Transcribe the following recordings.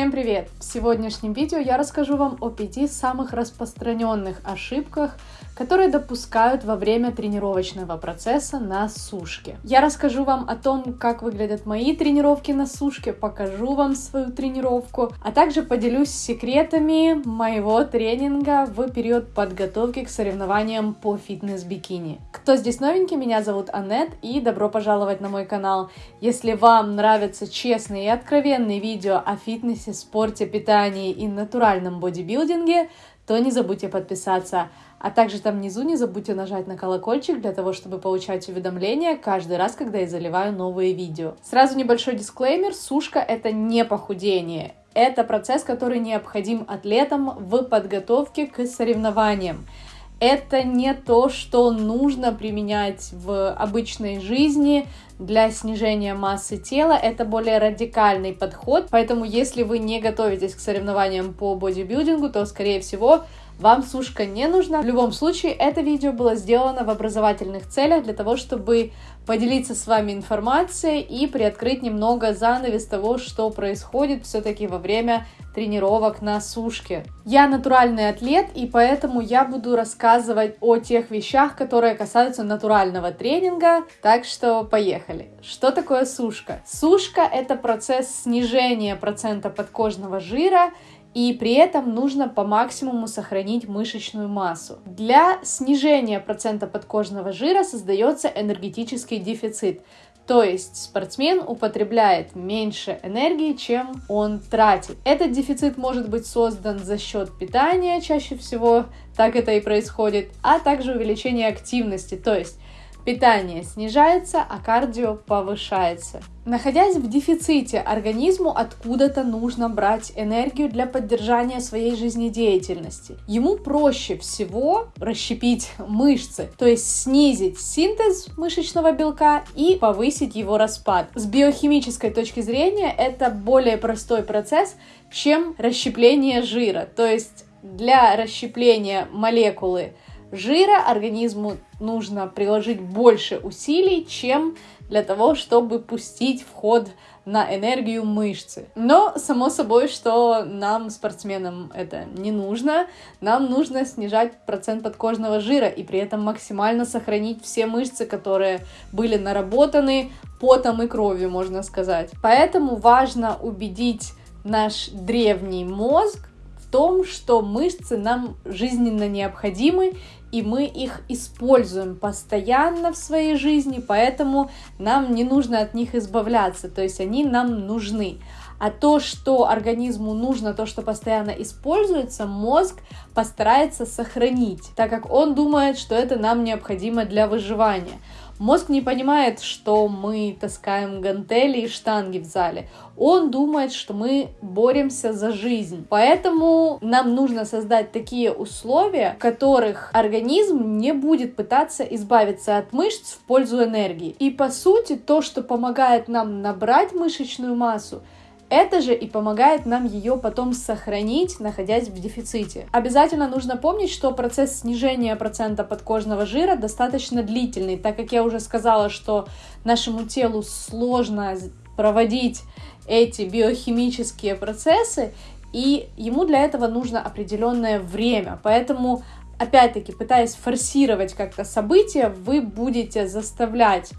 Всем привет! В сегодняшнем видео я расскажу вам о пяти самых распространенных ошибках, которые допускают во время тренировочного процесса на сушке. Я расскажу вам о том, как выглядят мои тренировки на сушке, покажу вам свою тренировку, а также поделюсь секретами моего тренинга в период подготовки к соревнованиям по фитнес-бикини. Кто здесь новенький, меня зовут Аннет и добро пожаловать на мой канал. Если вам нравятся честные и откровенные видео о фитнесе, спорте, питании и натуральном бодибилдинге, то не забудьте подписаться. А также там внизу не забудьте нажать на колокольчик для того, чтобы получать уведомления каждый раз, когда я заливаю новые видео. Сразу небольшой дисклеймер, сушка это не похудение. Это процесс, который необходим атлетам в подготовке к соревнованиям. Это не то, что нужно применять в обычной жизни для снижения массы тела. Это более радикальный подход. Поэтому, если вы не готовитесь к соревнованиям по бодибилдингу, то, скорее всего, вам сушка не нужна. В любом случае, это видео было сделано в образовательных целях для того, чтобы поделиться с вами информацией и приоткрыть немного занавес того, что происходит все-таки во время тренировок на сушке. Я натуральный атлет, и поэтому я буду рассказывать о тех вещах, которые касаются натурального тренинга, так что поехали. Что такое сушка? Сушка — это процесс снижения процента подкожного жира и при этом нужно по максимуму сохранить мышечную массу. Для снижения процента подкожного жира создается энергетический дефицит, то есть спортсмен употребляет меньше энергии, чем он тратит. Этот дефицит может быть создан за счет питания, чаще всего так это и происходит, а также увеличение активности, то есть Питание снижается, а кардио повышается. Находясь в дефиците, организму откуда-то нужно брать энергию для поддержания своей жизнедеятельности. Ему проще всего расщепить мышцы, то есть снизить синтез мышечного белка и повысить его распад. С биохимической точки зрения это более простой процесс, чем расщепление жира. То есть для расщепления молекулы жира организму нужно приложить больше усилий, чем для того, чтобы пустить в ход на энергию мышцы. Но, само собой, что нам, спортсменам, это не нужно. Нам нужно снижать процент подкожного жира и при этом максимально сохранить все мышцы, которые были наработаны потом и кровью, можно сказать. Поэтому важно убедить наш древний мозг в том, что мышцы нам жизненно необходимы и мы их используем постоянно в своей жизни, поэтому нам не нужно от них избавляться, то есть они нам нужны. А то, что организму нужно, то, что постоянно используется, мозг постарается сохранить, так как он думает, что это нам необходимо для выживания. Мозг не понимает, что мы таскаем гантели и штанги в зале. Он думает, что мы боремся за жизнь. Поэтому нам нужно создать такие условия, в которых организм не будет пытаться избавиться от мышц в пользу энергии. И по сути, то, что помогает нам набрать мышечную массу, это же и помогает нам ее потом сохранить, находясь в дефиците. Обязательно нужно помнить, что процесс снижения процента подкожного жира достаточно длительный, так как я уже сказала, что нашему телу сложно проводить эти биохимические процессы, и ему для этого нужно определенное время. Поэтому, опять-таки, пытаясь форсировать как-то события, вы будете заставлять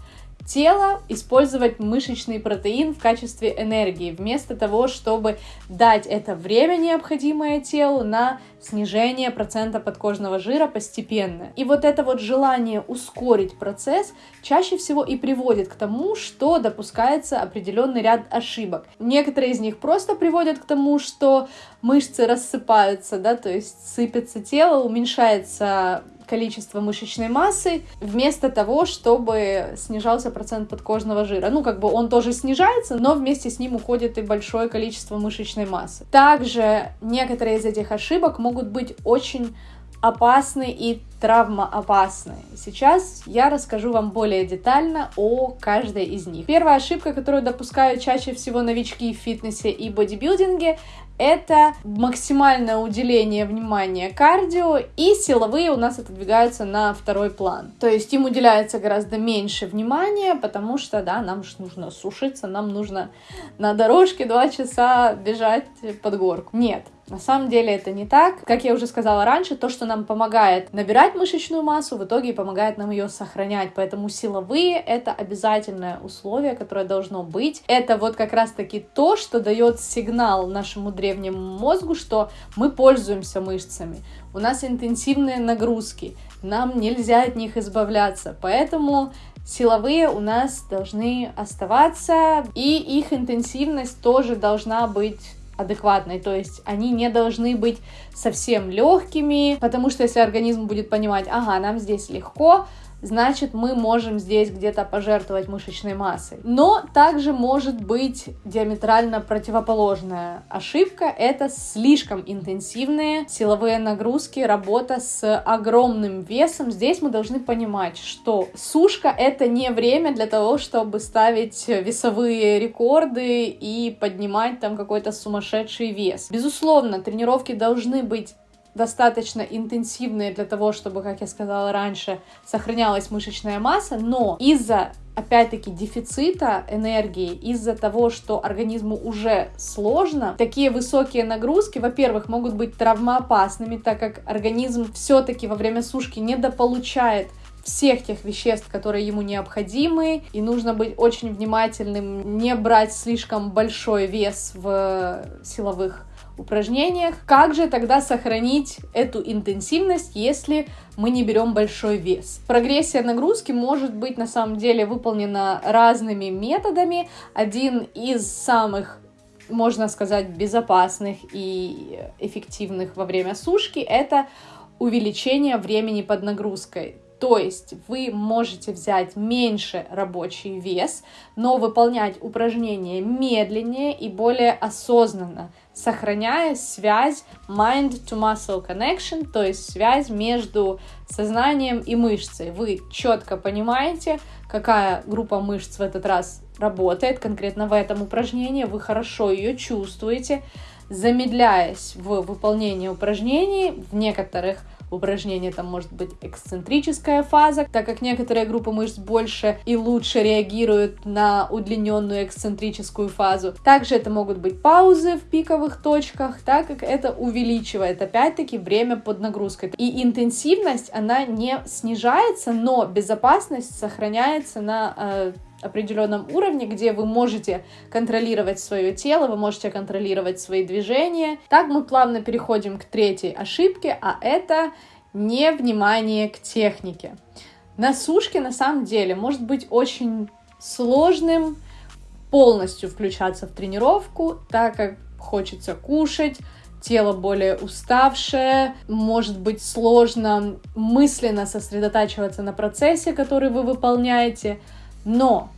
тело использовать мышечный протеин в качестве энергии, вместо того, чтобы дать это время, необходимое телу, на снижение процента подкожного жира постепенно. И вот это вот желание ускорить процесс чаще всего и приводит к тому, что допускается определенный ряд ошибок. Некоторые из них просто приводят к тому, что мышцы рассыпаются, да, то есть сыпется тело, уменьшается количество мышечной массы, вместо того, чтобы снижался процент подкожного жира. Ну, как бы он тоже снижается, но вместе с ним уходит и большое количество мышечной массы. Также некоторые из этих ошибок могут быть очень опасны и травмоопасные. Сейчас я расскажу вам более детально о каждой из них. Первая ошибка, которую допускают чаще всего новички в фитнесе и бодибилдинге, это максимальное уделение внимания кардио, и силовые у нас отодвигаются на второй план. То есть им уделяется гораздо меньше внимания, потому что, да, нам же нужно сушиться, нам нужно на дорожке два часа бежать под горку. Нет, на самом деле это не так. Как я уже сказала раньше, то, что нам помогает набирать мышечную массу, в итоге помогает нам ее сохранять. Поэтому силовые — это обязательное условие, которое должно быть. Это вот как раз-таки то, что дает сигнал нашему древнему мозгу, что мы пользуемся мышцами. У нас интенсивные нагрузки, нам нельзя от них избавляться. Поэтому силовые у нас должны оставаться, и их интенсивность тоже должна быть адекватной, то есть они не должны быть совсем легкими, потому что если организм будет понимать, ага, нам здесь легко, значит мы можем здесь где-то пожертвовать мышечной массой. Но также может быть диаметрально противоположная ошибка. Это слишком интенсивные силовые нагрузки, работа с огромным весом. Здесь мы должны понимать, что сушка это не время для того, чтобы ставить весовые рекорды и поднимать там какой-то сумасшедший вес. Безусловно, тренировки должны быть достаточно интенсивные для того, чтобы, как я сказала раньше, сохранялась мышечная масса, но из-за опять-таки дефицита энергии из-за того, что организму уже сложно, такие высокие нагрузки, во-первых, могут быть травмоопасными, так как организм все-таки во время сушки недополучает всех тех веществ, которые ему необходимы, и нужно быть очень внимательным, не брать слишком большой вес в силовых упражнениях. Как же тогда сохранить эту интенсивность, если мы не берем большой вес? Прогрессия нагрузки может быть на самом деле выполнена разными методами. Один из самых можно сказать, безопасных и эффективных во время сушки, это увеличение времени под нагрузкой. То есть вы можете взять меньше рабочий вес, но выполнять упражнения медленнее и более осознанно, сохраняя связь mind-to-muscle connection, то есть связь между сознанием и мышцей. Вы четко понимаете, какая группа мышц в этот раз работает конкретно в этом упражнении, вы хорошо ее чувствуете, замедляясь в выполнении упражнений в некоторых упражнение там может быть эксцентрическая фаза, так как некоторые группы мышц больше и лучше реагируют на удлиненную эксцентрическую фазу. Также это могут быть паузы в пиковых точках, так как это увеличивает опять-таки время под нагрузкой. И интенсивность, она не снижается, но безопасность сохраняется на э, определенном уровне, где вы можете контролировать свое тело, вы можете контролировать свои движения. Так мы плавно переходим к третьей ошибке, а это невнимание к технике. На сушке на самом деле может быть очень сложным полностью включаться в тренировку, так как хочется кушать, тело более уставшее, может быть сложно мысленно сосредотачиваться на процессе, который вы выполняете, но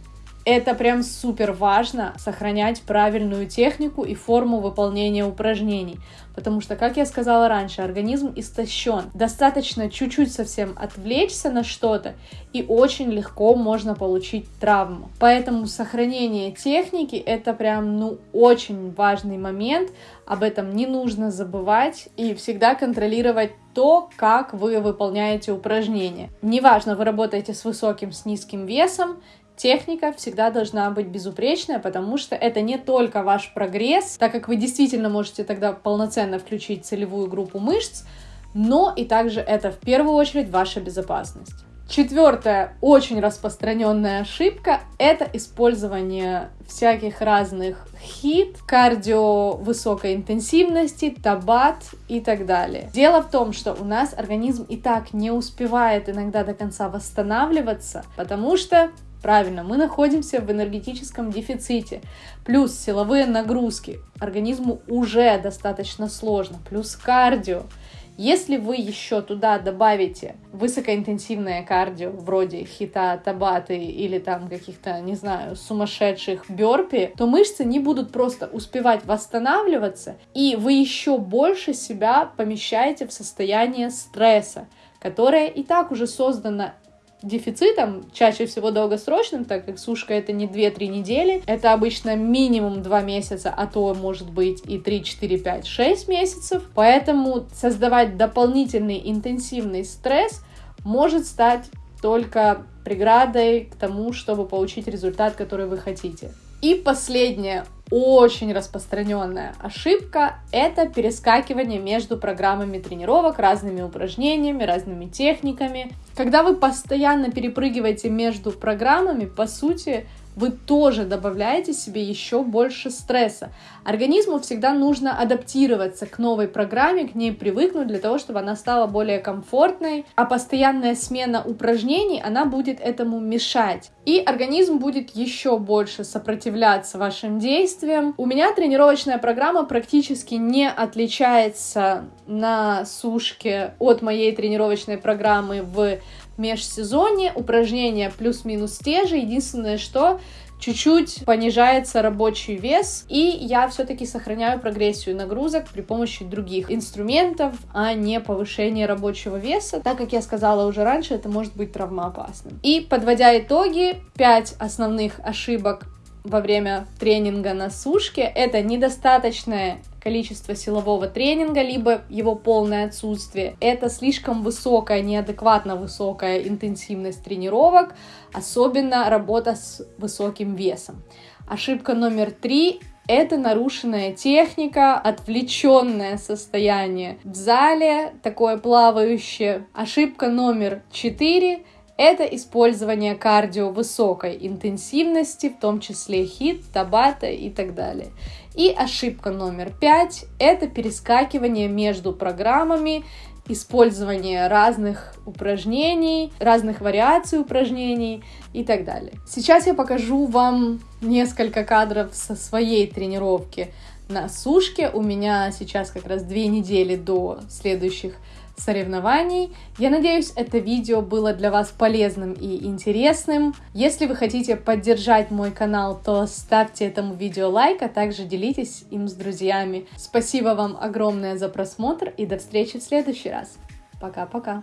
это прям супер важно сохранять правильную технику и форму выполнения упражнений, потому что, как я сказала раньше, организм истощен. Достаточно чуть-чуть совсем отвлечься на что-то, и очень легко можно получить травму. Поэтому сохранение техники это прям, ну, очень важный момент, об этом не нужно забывать и всегда контролировать то, как вы выполняете упражнения. Неважно, вы работаете с высоким, с низким весом, техника всегда должна быть безупречная, потому что это не только ваш прогресс, так как вы действительно можете тогда полноценно включить целевую группу мышц, но и также это в первую очередь ваша безопасность. Четвертая очень распространенная ошибка – это использование всяких разных хит, кардио высокой интенсивности, табат и так далее. Дело в том, что у нас организм и так не успевает иногда до конца восстанавливаться, потому что Правильно, мы находимся в энергетическом дефиците. Плюс силовые нагрузки. Организму уже достаточно сложно. Плюс кардио. Если вы еще туда добавите высокоинтенсивное кардио, вроде хита, табаты или там каких-то, не знаю, сумасшедших бёрпи, то мышцы не будут просто успевать восстанавливаться, и вы еще больше себя помещаете в состояние стресса которое и так уже создано дефицитом, чаще всего долгосрочным, так как сушка это не 2-3 недели, это обычно минимум 2 месяца, а то может быть и 3, 4, 5, 6 месяцев. Поэтому создавать дополнительный интенсивный стресс может стать только преградой к тому, чтобы получить результат, который вы хотите. И последнее, очень распространенная ошибка – это перескакивание между программами тренировок, разными упражнениями, разными техниками. Когда вы постоянно перепрыгиваете между программами, по сути, вы тоже добавляете себе еще больше стресса. Организму всегда нужно адаптироваться к новой программе, к ней привыкнуть для того, чтобы она стала более комфортной, а постоянная смена упражнений, она будет этому мешать. И организм будет еще больше сопротивляться вашим действиям. У меня тренировочная программа практически не отличается на сушке от моей тренировочной программы в межсезонье, упражнения плюс-минус те же, единственное, что чуть-чуть понижается рабочий вес, и я все-таки сохраняю прогрессию нагрузок при помощи других инструментов, а не повышение рабочего веса. Так как я сказала уже раньше, это может быть травмоопасным. И подводя итоги, 5 основных ошибок во время тренинга на сушке — это недостаточное количество силового тренинга, либо его полное отсутствие. Это слишком высокая, неадекватно высокая интенсивность тренировок, особенно работа с высоким весом. Ошибка номер три это нарушенная техника, отвлеченное состояние в зале, такое плавающее. Ошибка номер четыре это использование кардио высокой интенсивности, в том числе хит, табата и так далее. И ошибка номер пять – это перескакивание между программами, использование разных упражнений, разных вариаций упражнений и так далее. Сейчас я покажу вам несколько кадров со своей тренировки на сушке. У меня сейчас как раз две недели до следующих соревнований. Я надеюсь, это видео было для вас полезным и интересным. Если вы хотите поддержать мой канал, то ставьте этому видео лайк, а также делитесь им с друзьями. Спасибо вам огромное за просмотр и до встречи в следующий раз. Пока-пока.